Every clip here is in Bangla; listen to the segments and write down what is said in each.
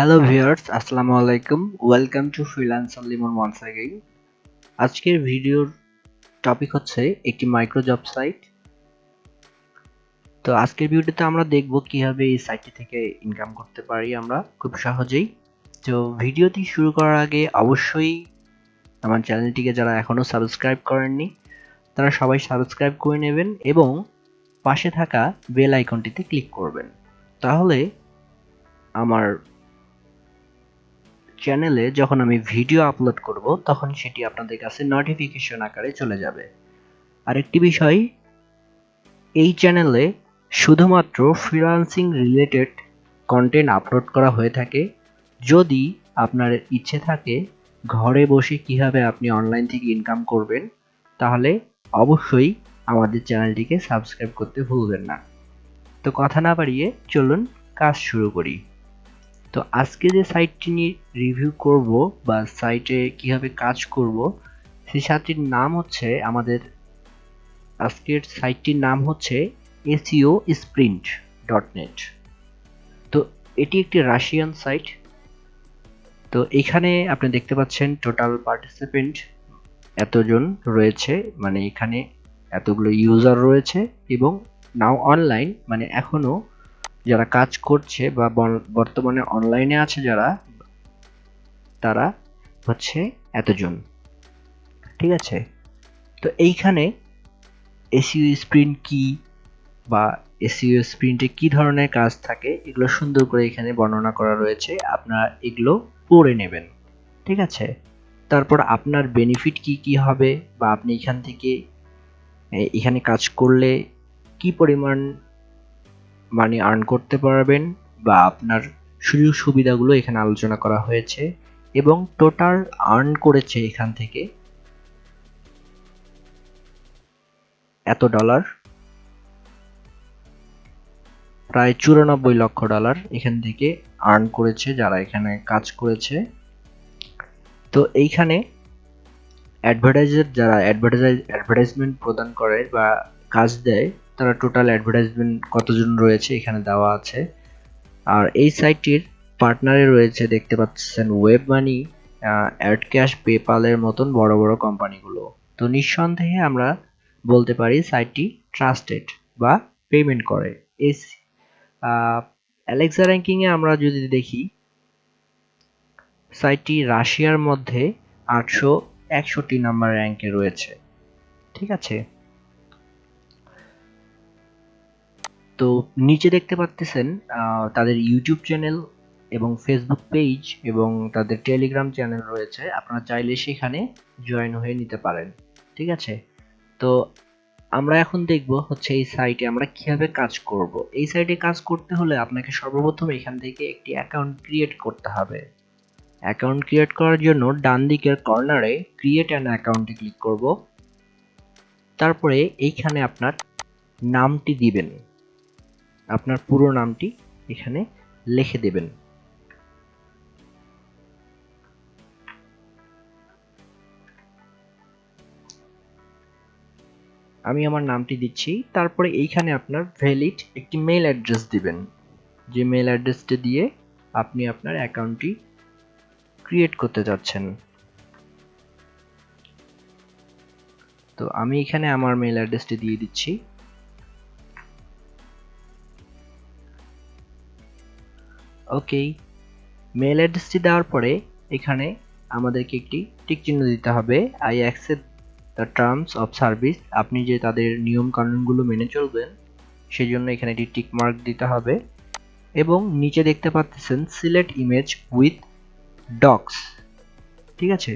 হ্যালো ভিউয়ার্স আসসালামু আলাইকুম welcome to freelancer Limon once again আজকের ভিডিওর টপিক হচ্ছে একটি মাইক্রো জব সাইট তো আজকের ভিডিওতে আমরা দেখব কীভাবে এই সাইটটি থেকে ইনকাম করতে পারি আমরা খুব সহজেই। তো ভিডিওটি শুরু করার আগে অবশ্যই আমার চ্যানেলটিকে যারা এখনও সাবস্ক্রাইব করেননি, তারা সবাই সাবস্ক্রাইব করে নেবেন এবং পাশে থাকা বেল আইকনটিতে ক্লিক করবেন। তাহলে আমার চ্যানেলে যখন আমি ভিডিও আপলোড করব, তখন সেটি আপনাদের কাছে নোটিফিকেশন আকারে চলে যাবে। আরেকটি বিষয়, এই চ্যানেলে শুধুমাত্র ফ্রিলান্সিং রিলেটেড কন্টেন্ট আপলোড করা হয়ে থাকে। যদি আপনার ইচ্ছে থাকে ঘরে বসে কীভাবে আপনি অনলাইন থেকে ইনকাম করবেন, তাহলে অবশ্যই আমাদের চ্যানেলটিকে সাবস্ক্রাইব করতে ভুলবেন না। তো কথা না বাড়িয়ে চলুন কাজ শুরু করি। তো আজকে যে সাইটটি নিয়ে রিভিউ করব বা সাইটে কীভাবে কাজ করব, সেই সাইটটির নাম হচ্ছে আমাদের আজকের সাইটটির নাম হচ্ছে এসিও স্প্রিন্ট ডট নেট। তো এটি একটি রাশিয়ান সাইট তো এখানে আপনি দেখতে পাচ্ছেন টোটাল পার্টিসিপেন্ট এতজন রয়েছে মানে এখানে এতগুলো ইউজার রয়েছে এবং নাও অনলাইন মানে এখনও যারা কাজ করছে বা বর্তমানে অনলাইনে আছে যারা, তারা হচ্ছে এতজন। ঠিক আছে? তো এইখানে এসিও স্প্রিন্ট কি বা এসিও স্প্রিন্টে কি ধরনের কাজ থাকে, এগুলো সুন্দর করে এখানে বর্ণনা করা রয়েছে। আপনারা এগুলো পড়ে নেবেন। ঠিক আছে? তারপর আপনার বেনিফিট কি কি হবে বা আপনি এখান থেকে এখানে কাজ করলে কি পরিমাণ মানি আর্ন করতে পারবেন বা আপনার সুযোগ সুবিধাগুলো এখানে আলোচনা করা হয়েছে এবং টোটাল আর্ন করেছে এখান থেকে এত ডলার প্রায় চুরানব্বই লক্ষ ডলার এখান থেকে আর্ন করেছে যারা এখানে কাজ করেছে। তো এইখানে অ্যাডভার্টাইজার যারা অ্যাডভার্টাইজ অ্যাডভার্টাইজমেন্ট প্রদান করে বা কাজ দেয় তারা টোটাল অ্যাডভার্টাইজমেন্ট কতজন রয়েছে এখানে দেওয়া আছে। আর এই সাইটটির পার্টনারে রয়েছে, দেখতে পাচ্ছেন ওয়েব মানি অ্যাড ক্যাশ পেপালের মতন বড় বড় কোম্পানিগুলো তো নিঃসন্দেহে আমরা বলতে পারি সাইটটি ট্রাস্টেড বা পেমেন্ট করে। এই অ্যালেক্সা র্যাঙ্কিংয়ে আমরা যদি দেখি সাইটটি রাশিয়ার মধ্যে আটশো একষট্টি নাম্বার র্যাঙ্কে রয়েছে। ঠিক আছে? তো নিচে দেখতে পাচ্ছেন তাদের ইউটিউব চ্যানেল এবং ফেসবুক পেজ এবং তাদের টেলিগ্রাম চ্যানেল রয়েছে। আপনারা চাইলে সেখানে জয়েন হয়ে নিতে পারেন। ঠিক আছে? তো আমরা এখন দেখব হচ্ছে এই সাইটে আমরা কীভাবে কাজ করব। এই সাইটে কাজ করতে হলে আপনাকে সর্বপ্রথম এখান থেকে একটি অ্যাকাউন্ট ক্রিয়েট করতে হবে। অ্যাকাউন্ট ক্রিয়েট করার জন্য ডান দিকের কর্নারে ক্রিয়েট অ্যান অ্যাকাউন্টে ক্লিক করব। তারপরে এইখানে আপনার নামটি দিবেন। আপনার পুরো নামটি এখানে লিখে দেবেন। আমি আমার নামটি দিচ্ছি, তারপরে এইখানে আপনার ভ্যালিড একটি মেল অ্যাড্রেস দিবেন। যে মেল অ্যাড্রেসটি দিয়ে আপনি আপনার অ্যাকাউন্টটি ক্রিয়েট করতে যাচ্ছেন। তো আমি এখানে আমার মেল অ্যাড্রেসটি দিয়ে দিচ্ছি। ওকে মেল অ্যাড্রেসটি দেওয়ার পরে এখানে আমাদেরকে একটি টিক চিহ্ন দিতে হবে। I accept the terms of service আপনি যে তাদের নিয়ম কানুনগুলো মেনে চলবেন সেই জন্য এখানে একটি টিক মার্ক দিতে হবে। এবং নিচে দেখতে পাচ্ছেন সিলেক্ট ইমেজ উইথ ডক্স ঠিক আছে?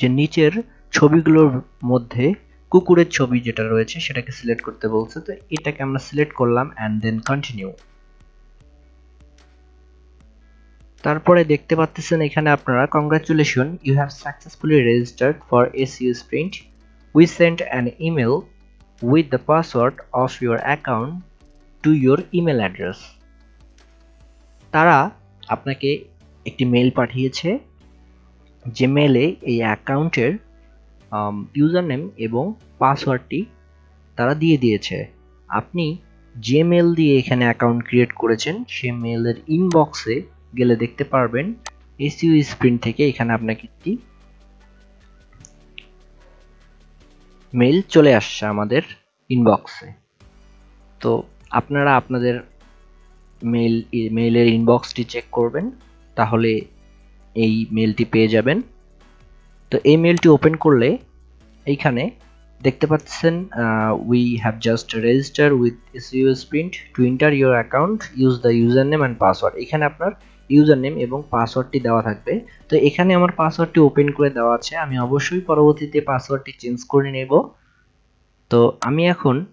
যে নিচের ছবিগুলোর মধ্যে কুকুরের ছবি যেটা রয়েছে, সেটাকে সিলেক্ট করতে বলছে। তো এটাকে আমরা সিলেক্ট করলাম অ্যান্ড দেন কন্টিনিউ তারপরে দেখতে পাচ্ছেন এখানে আপনারা congratulation you have successfully registered for SEO sprint we sent an email with the password of your account to your email address তারা আপনাকে একটি মেল পাঠিয়েছে, যে মেলে এই অ্যাকাউন্টের ইউজার নেম এবং পাসওয়ার্ডটি তারা দিয়ে দিয়েছে। আপনি যে মেল দিয়ে এখানে অ্যাকাউন্ট ক্রিয়েট করেছেন, সে মেলের ইনবক্সে গেলে দেখতে পারবেন এসইউ স্প্রিন্ট থেকে এখানে আপনাকে একটি মেইল চলে আসছে আমাদের ইনবক্সে তো আপনারা আপনাদের মেইল, মেইলের ইনবক্সটি চেক করবেন, তাহলে এই মেইলটি পেয়ে যাবেন। তো এই মেইলটি ওপেন করলে এইখানে দেখতে পাচ্ছেন we have just register with SEO sprint to enter your account use the user name and password এখানে আপনার ইউজার নেম এবং পাসওয়ার্ডটি দেওয়া থাকবে। তো এখানে আমার পাসওয়ার্ডটি ওপেন করে দেওয়া আছে। আমি অবশ্যই পরবর্তীতে পাসওয়ার্ডটি চেঞ্জ করে নেব। তো আমি এখন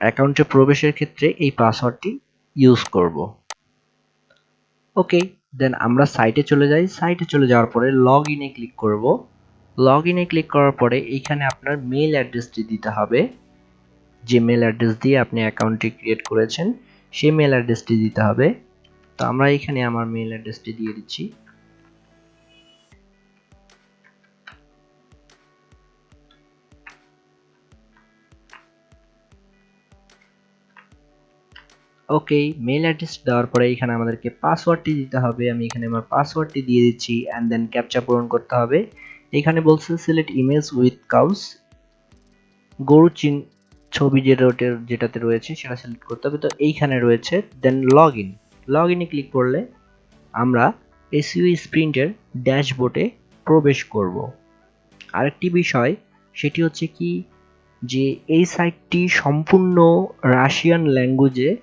অ্যাকাউন্টে প্রবেশের ক্ষেত্রে এই পাসওয়ার্ডটি ইউজ করব। ওকে দেন আমরা সাইটে চলে যাই। সাইটে চলে যাওয়ার পরে লগ ইনে ক্লিক করব। লগ ইনে ক্লিক করার পরে এইখানে আপনার মেল অ্যাড্রেসটি দিতে হবে। যে মেল অ্যাড্রেস দিয়ে আপনি অ্যাকাউন্টটি ক্রিয়েট করেছেন, সেই মেল অ্যাড্রেসটি দিতে হবে। তো আমরা এখানে আমার মেল অ্যাড্রেসটি দিয়ে দিচ্ছি। ওকে মেল অ্যাড্রেস দেওয়ার পরে এখানে আমাদেরকে পাসওয়ার্ডটি দিতে হবে। আমি এখানে আমার পাসওয়ার্ডটি দিয়ে দিচ্ছি অ্যান্ড দেন ক্যাপচা পূরণ করতে হবে। এখানে বলছে সিলেক্ট ইমেজ উইথ কাউস গরু চিন ছবি যেটা যেটাতে রয়েছে সেটা সিলেক্ট করতে হবে। তো এইখানে রয়েছে দেন লগ ইন লগ ইনে ক্লিক করলে আমরা এসইউ স্প্রিন্টের ড্যাশবোর্ডে প্রবেশ করব। আরেকটি বিষয়, সেটি হচ্ছে কি যে এই সাইটটি সম্পূর্ণ রাশিয়ান ল্যাঙ্গুয়েজে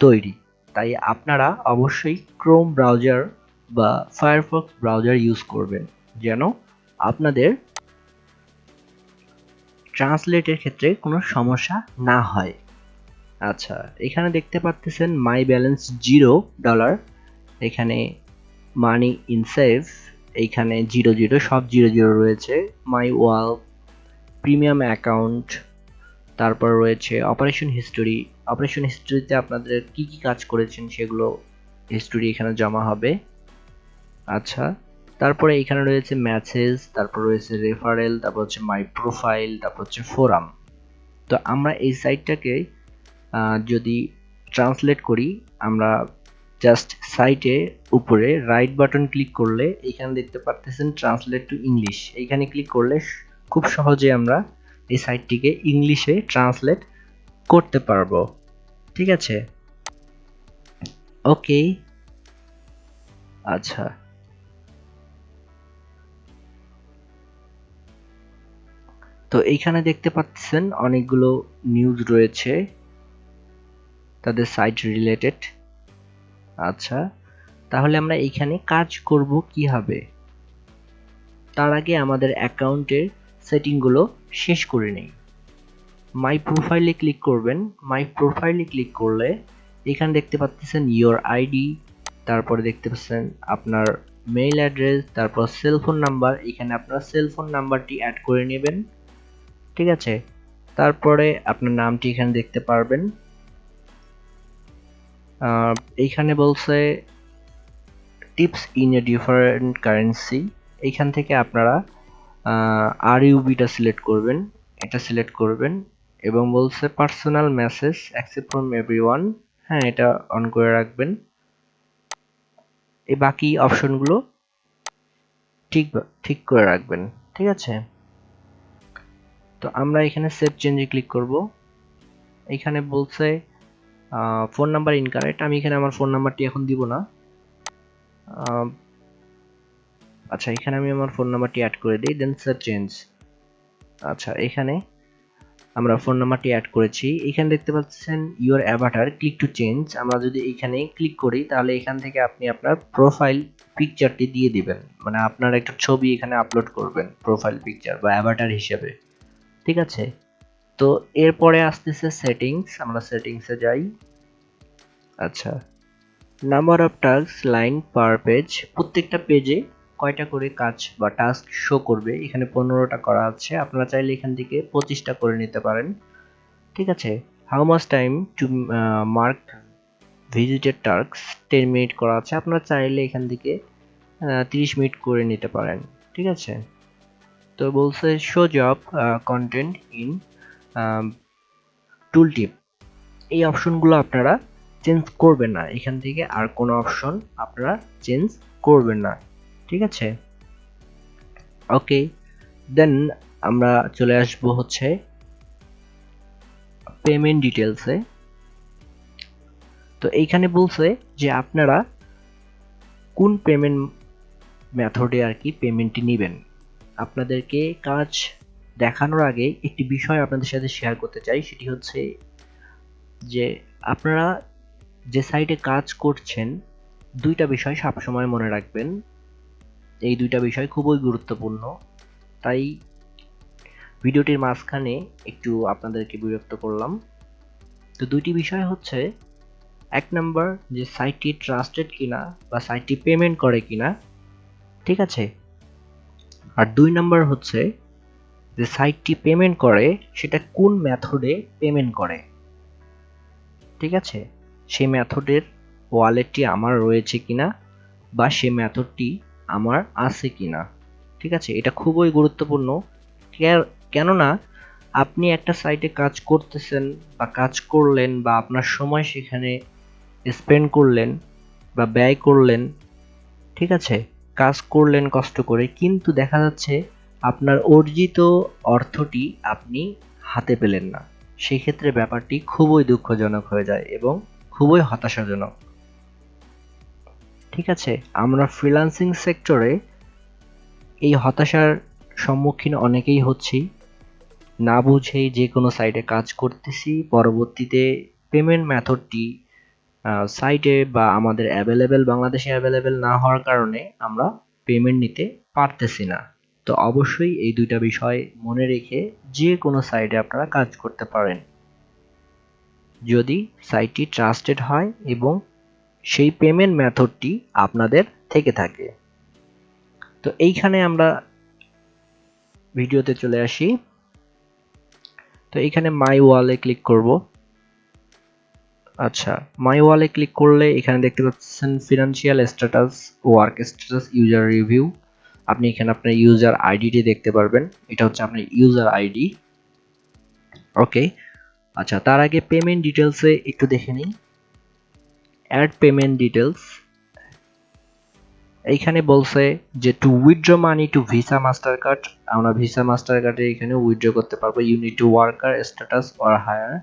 তৈরি। তাই আপনারা অবশ্যই ক্রোম ব্রাউজার বা ফায়ারফক্স ব্রাউজার ইউজ করবেন, যেন আপনাদের ট্রান্সলেটের ক্ষেত্রে কোনো সমস্যা না হয়। আচ্ছা এখানে দেখতে পাচ্ছেন মাই ব্যালেন্স জিরো ডলার এখানে মানি ইন সেভ এইখানে জিরো জিরো সব জিরো জিরো রয়েছে মাই ওয়াল প্রিমিয়াম অ্যাকাউন্ট তারপর রয়েছে অপারেশন হিস্টোরি অপারেশন হিস্টোরিতে আপনাদের কি কি কাজ করেছেন সেগুলো হিস্টোরি এখানে জমা হবে আচ্ছা তারপরে এখানে রয়েছে ম্যাসেজ তারপর রয়েছে রেফারেল তারপর হচ্ছে মাই প্রোফাইল তারপর হচ্ছে ফোরাম তো আমরা এই সাইটটাকে যদি ট্রান্সলেট করি, আমরা জাস্ট সাইটে উপরে রাইট বাটন ক্লিক করলে এখানে দেখতে পারতেছেন ট্রান্সলেট টু ইংলিশ এইখানে ক্লিক করলে খুব সহজে আমরা এই সাইটটিকে ইংলিশে ট্রান্সলেট করতে পারব। ঠিক আছে? ওকে আচ্ছা। তো এইখানে দেখতে পাচ্ছেন অনেকগুলো নিউজ রয়েছে। তাদের সাইট রিলেটেড আচ্ছা তাহলে আমরা এইখানে কাজ করব কীভাবে তার আগে আমাদের অ্যাকাউন্টের সেটিংগুলো শেষ করে নেই। মাই প্রোফাইলে ক্লিক করবেন। মাই প্রোফাইলে ক্লিক করলে এখানে দেখতে পাচ্ছেন ইয়োর আইডি তারপরে দেখতে পাচ্ছেন আপনার মেইল অ্যাড্রেস তারপর সেলফোন নাম্বার এখানে আপনার সেলফোন নাম্বারটি অ্যাড করে নেবেন। ঠিক আছে? তারপরে আপনার নামটি এখানে দেখতে পারবেন। এইখানে বলছে tips in a different currency এইখান থেকে আপনারা আর ইউবিটা সিলেক্ট করবেন, এটা সিলেক্ট করবেন এবং বলছে personal message accept from everyone হ্যাঁ এটা অন করে রাখবেন। এই বাকি অপশনগুলো ঠিক ঠিক করে রাখবেন, ঠিক আছে? তো আমরা এখানে সেভ চেঞ্জে ক্লিক করব। এখানে বলছে ফোন নাম্বার ইনকারেক্ট আমি এখানে আমার ফোন নাম্বারটি এখন দিব না। আচ্ছা এখানে আমি আমার ফোন নাম্বারটি অ্যাড করে দিই দেন সেভ চেঞ্জ আচ্ছা এখানে আমরা ফোন নাম্বারটি অ্যাড করেছি। এখানে দেখতে পাচ্ছেন your avatar click to change আমরা যদি এখানে ক্লিক করি, তাহলে এখান থেকে আপনি আপনার প্রোফাইল পিকচারটি দিয়ে দিবেন। মানে আপনার একটা ছবি এখানে আপলোড করবেন প্রোফাইল পিকচার বা অ্যাভাটার হিসেবে। ঠিক আছে? তো এরপরে আসতেছে সেটিংস আমরা সেটিংসে যাই। আচ্ছা number of task line per page প্রত্যেকটা পেজে কয়টা করে কাজ বা টাস্ক শো করবে, এখানে পনেরোটা করা আছে। আপনারা চাইলে এখান থেকে পঁচিশটা করে নিতে পারেন। ঠিক আছে how much time to mark visited task ten minute করা আছে। আপনারা চাইলে এখান থেকে তিরিশ মিনিট করে নিতে পারেন। ঠিক আছে, তো বলছে show job content in tool tip এই অপশনগুলো আপনারা চেঞ্জ করবেন না। এখান থেকে আর কোনো অপশন আপনারা চেঞ্জ করবেন না। ঠিক আছে? ওকে দেন আমরা চলে আসব হচ্ছে পেমেন্ট ডিটেলসে তো এইখানে বলছে যে আপনারা কোন পেমেন্ট মেথডে আর কি পেমেন্টটি নেবেন। আপনাদেরকে কাজ দেখানোর আগে একটি বিষয় আপনাদের সাথে শেয়ার করতে চাই, সেটি হচ্ছে যে আপনারা যে সাইটে কাজ করছেন, দুইটা বিষয় সবসময় মনে রাখবেন। এই দুইটা বিষয় খুবই গুরুত্বপূর্ণ। তাই ভিডিওটির মাঝখানে একটু আপনাদেরকে বিরক্ত করলাম। তো দুইটি বিষয় হচ্ছে, এক নাম্বার যে সাইটটি ট্রাস্টেড কিনা বা সাইটটি পেমেন্ট করে কিনা, ঠিক আছে? আর দুই নাম্বার হচ্ছে যে সাইটটি পেমেন্ট করে, সেটা কোন মেথডে পেমেন্ট করে? ঠিক আছে? সেই মেথডের ওয়ালেটটি আমার রয়েছে কিনা বা সেই মেথডটি আমার আছে কিনা? ঠিক আছে? এটা খুবই গুরুত্বপূর্ণ। কেননা আপনি একটা সাইটে কাজ করতেছেন বা কাজ করলেন বা আপনার সময় সেখানে স্পেন্ড করলেন বা ব্যয় করলেন, ঠিক আছে? কাজ করলেন কষ্ট করে, কিন্তু দেখা যাচ্ছে আপনার অর্জিত অর্থটি আপনি হাতে পেলেন না। সেই ক্ষেত্রে ব্যাপারটি খুবই দুঃখজনক হয়ে যায় এবং খুবই হতাশাজনক। ঠিক আছে, আমরা ফ্রিল্যান্সিং সেক্টরে এই হতাশার সম্মুখীন অনেকেই হচ্ছি। না বুঝেই যে কোনো সাইটে কাজ করতেছি, পরবর্তীতে পেমেন্ট মেথডটি সাইটে বা আমাদের অ্যাভেলেবেল বাংলাদেশে অ্যাভেলেবেল না হওয়ার কারণে আমরা পেমেন্ট নিতে পারতেছি না। তো অবশ্যই এই দুইটা বিষয় মনে রেখে যে কোনো সাইটে আপনারা কাজ করতে পারেন। যদি সাইটটি ট্রাস্টেড হয় এবং সেই পেমেন্ট মেথডটি আপনাদের থেকে থাকে। তো এইখানে আমরা ভিডিওতে চলে আসি। তো এইখানে মাই ওয়ালে ক্লিক করব। আচ্ছা মাই ওয়ালে ক্লিক করলে এখানে দেখতে পাচ্ছেন financial status work status user review আপনি এখানে আপনার ইউজার আইডিটি দেখতে পারবেন। এটা হচ্ছে আপনার ইউজার আইডি ওকে আচ্ছা তার আগে পেমেন্ট ডিটেলসে একটু দেখে নিই। অ্যাড পেমেন্ট ডিটেলস এইখানে বলছে যে to withdraw money to Visa master card আমরা ভিসা মাস্টার কার্ডে এখানে উইথড্র করতে পারব। Unit to worker status or higher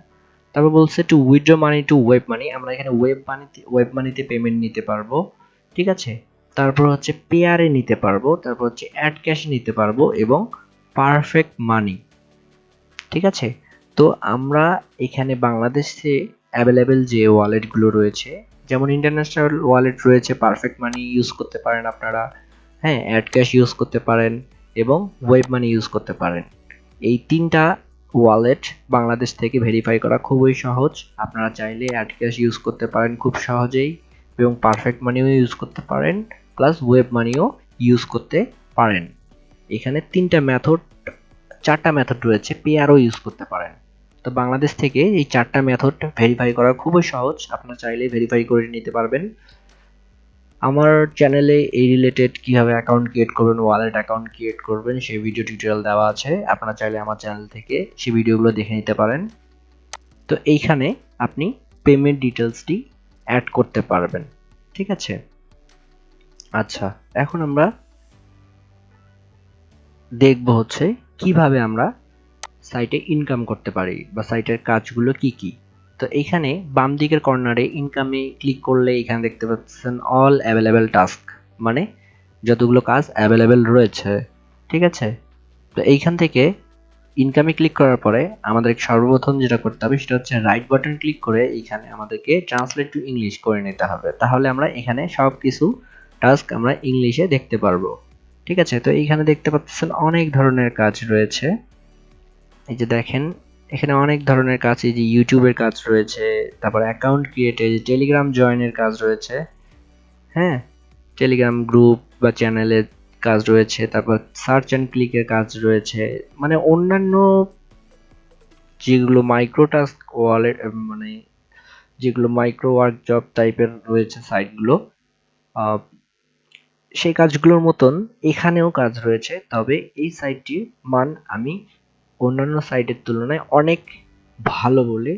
তারপর বলছে to withdraw money to web money আমরা এখানে ওয়েব মানিতে ওয়েব মানিতে পেমেন্ট নিতে পারব। ঠিক আছে? তারপর হচ্ছে পেয়ারে নিতে পারব, তারপর হচ্ছে অ্যাড ক্যাশে নিতে পারব এবং পারফেক্ট মানি ঠিক আছে? তো আমরা এখানে বাংলাদেশে অ্যাভেলেবেল যে ওয়ালেটগুলো রয়েছে, যেমন ইন্টারন্যাশনাল ওয়ালেট রয়েছে পারফেক্ট মানি ইউজ করতে পারেন আপনারা হ্যাঁ অ্যাড ক্যাশ ইউজ করতে পারেন এবং ওয়েব মানি ইউজ করতে পারেন। এই তিনটা ওয়ালেট বাংলাদেশ থেকে ভেরিফাই করা খুবই সহজ, আপনারা চাইলে অ্যাড ক্যাশ ইউজ করতে পারেন খুব সহজেই এবং পারফেক্ট মানিও ইউজ করতে পারেন। প্লাস ওয়েব মানিও ইউজ করতে পারেন। এখানে তিনটা মেথড চারটা মেথড রয়েছে পেয়ারও ইউজ করতে পারেন। তো বাংলাদেশ থেকে এই চারটা মেথড ভেরিফাই করা খুবই সহজ, আপনারা চাইলে ভেরিফাই করে নিতে পারবেন। আমার চ্যানেলে এই রিলেটেড কীভাবে অ্যাকাউন্ট ক্রিয়েট করবেন ওয়ালেট অ্যাকাউন্ট ক্রিয়েট করবেন, সেই ভিডিও টিউটোরিয়াল দেওয়া আছে। আপনারা চাইলে আমার চ্যানেল থেকে সেই ভিডিওগুলো দেখে নিতে পারেন। তো এইখানে আপনি পেমেন্ট ডিটেলসটি অ্যাড করতে পারবেন। ঠিক আছে? আচ্ছা এখন আমরা দেখব হচ্ছে কীভাবে আমরা সাইটে ইনকাম করতে পারি বা সাইটের কাজগুলো কি কি। তো এখানে বাম দিকের কর্নারে ইনকামে ক্লিক করলে এখানে দেখতে পাচ্ছেন অল অ্যাভেলেবেল টাস্ক মানে যতগুলো কাজ অ্যাভেলেবেল রয়েছে, ঠিক আছে? তো এইখান থেকে ইনকামে ক্লিক করার পরে আমাদের সর্বপ্রথম যেটা করতে হবে সেটা হচ্ছে রাইট বাটন ক্লিক করে এখানে আমাদেরকে ট্রান্সলেট টু ইংলিশ করে নিতে হবে। তাহলে আমরা এখানে সব কিছু টাস্ক আমরা ইংলিশে দেখতে পারব। ঠিক আছে? তো এইখানে দেখতে পাচ্ছেন অনেক ধরনের কাজ রয়েছে। এই যে দেখেন, এখানে অনেক ধরনের কাজ, এই যে ইউটিউবের কাজ রয়েছে, তারপর অ্যাকাউন্ট ক্রিয়েটে টেলিগ্রাম জয়েনের কাজ রয়েছে। হ্যাঁ? টেলিগ্রাম গ্রুপ বা চ্যানেলের কাজ রয়েছে, তারপর সার্চ অ্যান্ড ক্লিকের কাজ রয়েছে। মানে অন্যান্য যেগুলো মাইক্রো টাস্ক ওয়ালেট মানে যেগুলো মাইক্রো ওয়ার্ক জব টাইপের রয়েছে সাইটগুলো সেই কাজগুলোর মতন এখানেও কাজ রয়েছে, তবে এই সাইটটির মান আমি অন্যান্য সাইটের তুলনায় অনেক ভালো বলে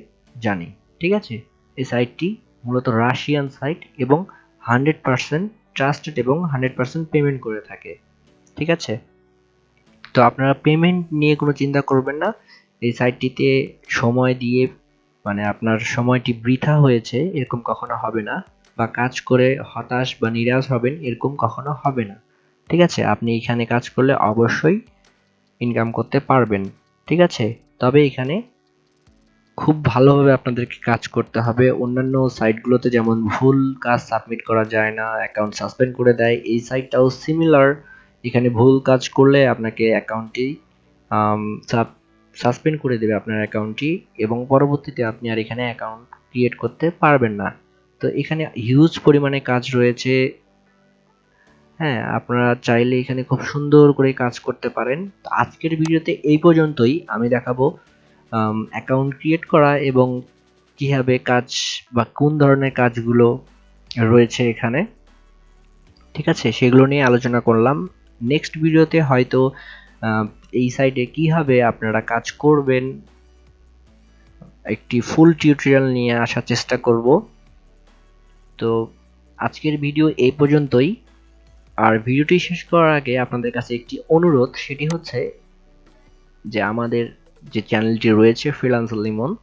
জানি, ঠিক আছে? এই সাইটটি মূলত রাশিয়ান সাইট এবং হান্ড্রেড পার্সেন্ট ট্রাস্টেড এবং হান্ড্রেড পার্সেন্ট পেমেন্ট করে থাকে, ঠিক আছে? তো আপনারা পেমেন্ট নিয়ে কোনো চিন্তা করবেন না, এই সাইটটিতে সময় দিয়ে মানে আপনার সময়টি বৃথা হয়েছে, এরকম কখনো হবে না। বা কাজ করে হতাশ বা নিরাশ হবেন এরকম কখনো হবে না। ঠিক আছে? আপনি এখানে কাজ করলে অবশ্যই ইনকাম করতে পারবেন। ঠিক আছে? তবে এখানে খুব ভালোভাবে আপনাদেরকে কাজ করতে হবে। অন্যান্য সাইটগুলোতে যেমন ভুল কাজ সাবমিট করা যায় না অ্যাকাউন্ট সাসপেন্ড করে দেয়, এই সাইটটাও সিমিলার এখানে ভুল কাজ করলে আপনাকে অ্যাকাউন্টটি সাসপেন্ড করে দেবে আপনার অ্যাকাউন্টটি এবং পরবর্তীতে আপনি আর এখানে অ্যাকাউন্ট ক্রিয়েট করতে পারবেন না। তো এখানে হিউজ পরিমাণে কাজ রয়েছে। হ্যাঁ আপনারা চাইলে এখানে খুব সুন্দর করে কাজ করতে পারেন। তো আজকের ভিডিওতে এই পর্যন্তই। আমি দেখাবো অ্যাকাউন্ট ক্রিয়েট করা এবং কীভাবে কাজ বা কোন ধরনের কাজগুলো রয়েছে এখানে। ঠিক আছে, সেগুলো নিয়ে আলোচনা করলাম। নেক্সট ভিডিওতে হয়তো এই সাইটে কীভাবে আপনারা কাজ করবেন, একটি ফুল টিউটোরিয়াল নিয়ে আসার চেষ্টা করব। তো আজকের ভিডিও এই পর্যন্তই। আর ভিডিওটি শেষ করার আগে আপনাদের কাছে একটি অনুরোধ, সেটি হচ্ছে যে আমাদের যে চ্যানেলটি রয়েছে ফ্রিলান্স লিমন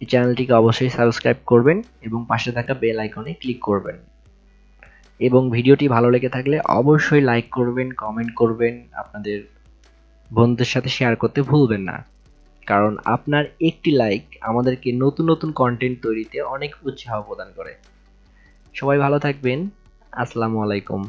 এই চ্যানেলটিকে অবশ্যই সাবস্ক্রাইব করবেন এবং পাশে থাকা বেল আইকনে ক্লিক করবেন। এবং ভিডিওটি ভালো লেগে থাকলে অবশ্যই লাইক করবেন, কমেন্ট করবেন, আপনাদের বন্ধুদের সাথে শেয়ার করতে ভুলবেন না। কারণ আপনার একটি লাইক আমাদেরকে নতুন নতুন কন্টেন্ট তৈরিতে অনেক উৎসাহ প্রদান করে। সবাই ভালো থাকবেন। আসসালামু আলাইকুম।